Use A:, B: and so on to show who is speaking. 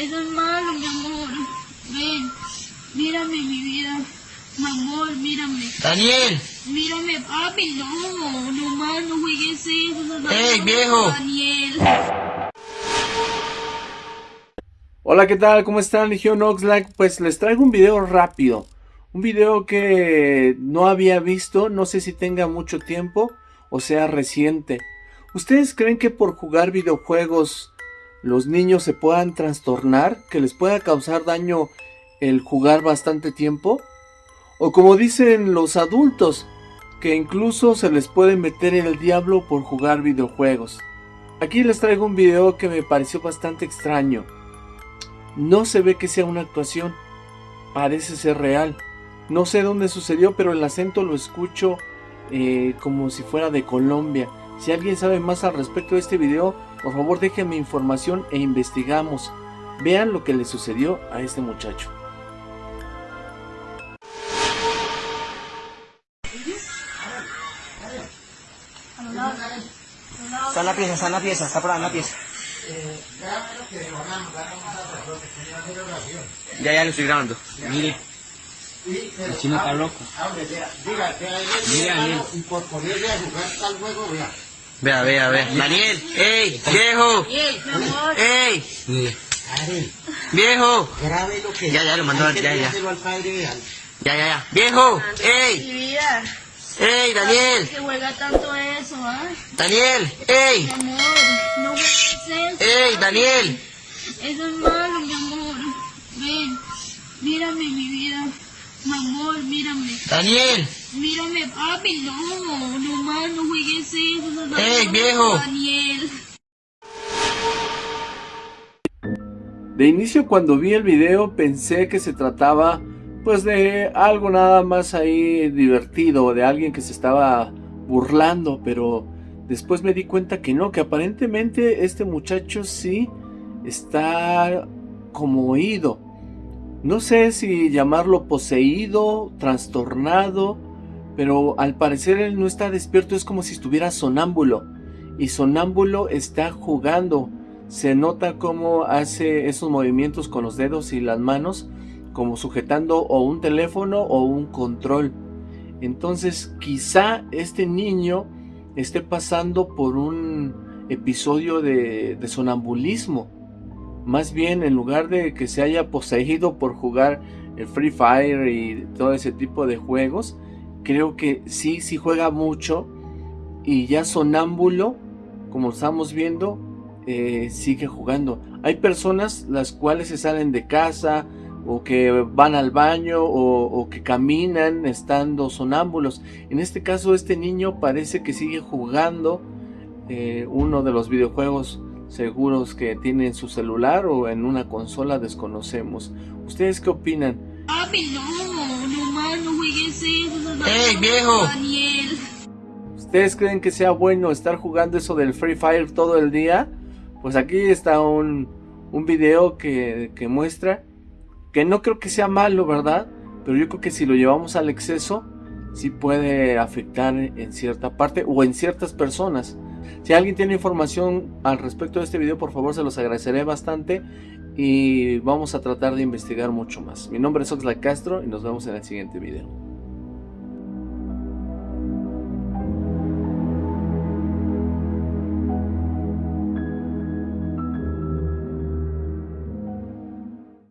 A: Eso es malo, mi amor. Ven, mírame, mi vida. Mi amor, mírame.
B: Daniel,
A: Mírame, papi, no. No más, no juegues eso. eso es
B: ¡Ey, viejo!
A: Daniel.
C: Hola, ¿qué tal? ¿Cómo están? Legión Oxlack. Pues les traigo un video rápido. Un video que no había visto, no sé si tenga mucho tiempo o sea reciente. ¿Ustedes creen que por jugar videojuegos los niños se puedan trastornar? ¿Que les pueda causar daño el jugar bastante tiempo? O como dicen los adultos, que incluso se les puede meter el diablo por jugar videojuegos. Aquí les traigo un video que me pareció bastante extraño. No se ve que sea una actuación, parece ser real. No sé dónde sucedió, pero el acento lo escucho eh, como si fuera de Colombia. Si alguien sabe más al respecto de este video, por favor déjenme información e investigamos. Vean lo que le sucedió a este muchacho.
B: está en la pieza, está en la pieza, está por ahí en la pieza. Ya, ya lo estoy grabando. Mire. El chino está loco. Mire, Daniel.
D: Y por ponerle a jugar tal juego, vea.
B: Vea, vea, vea. Daniel, ey, viejo,
A: Ey,
B: viejo,
D: grabe lo que...
B: Ya, ya, lo mandó,
D: que
B: ya, ya.
D: al padre,
B: ya, ya, ya. Viejo,
A: Mi
B: ey,
A: vida.
B: ey, Daniel,
A: Que juega tanto eso, ¿ah?
B: Daniel, ey,
A: Mi amor, no juegues eso.
B: ey, Daniel.
A: Eso es malo, mi amor. Ven, mírame, mi vida. Mi amor, mírame.
B: Daniel,
A: Mírame, papi, no. No no juegues eso.
B: ¡Ey, viejo!
A: Daniel.
C: De inicio cuando vi el video pensé que se trataba pues de algo nada más ahí divertido, de alguien que se estaba burlando, pero después me di cuenta que no, que aparentemente este muchacho sí está como oído. No sé si llamarlo poseído, trastornado, pero al parecer él no está despierto, es como si estuviera sonámbulo. Y sonámbulo está jugando. Se nota cómo hace esos movimientos con los dedos y las manos, como sujetando o un teléfono o un control. Entonces quizá este niño esté pasando por un episodio de, de sonambulismo. Más bien, en lugar de que se haya poseído por jugar el Free Fire y todo ese tipo de juegos, creo que sí, sí juega mucho y ya sonámbulo, como estamos viendo, eh, sigue jugando. Hay personas las cuales se salen de casa o que van al baño o, que caminan estando sonámbulos. En este caso, este niño parece que sigue jugando eh, uno de los videojuegos seguros que tiene en su celular o en una consola desconocemos. ¿Ustedes qué opinan?
A: Papi, no. No juegues eso.
B: ¡Ey, viejo!
A: Daniel.
C: ¿Ustedes creen que sea bueno estar jugando eso del Free Fire todo el día? Pues aquí está un, un video que, que muestra que no creo que sea malo, ¿verdad? Pero yo creo que si lo llevamos al exceso, sí puede afectar en cierta parte o en ciertas personas. Si alguien tiene información al respecto de este video, por favor se los agradeceré bastante y vamos a tratar de investigar mucho más. Mi nombre es Oxlack Castro y nos vemos en el siguiente video.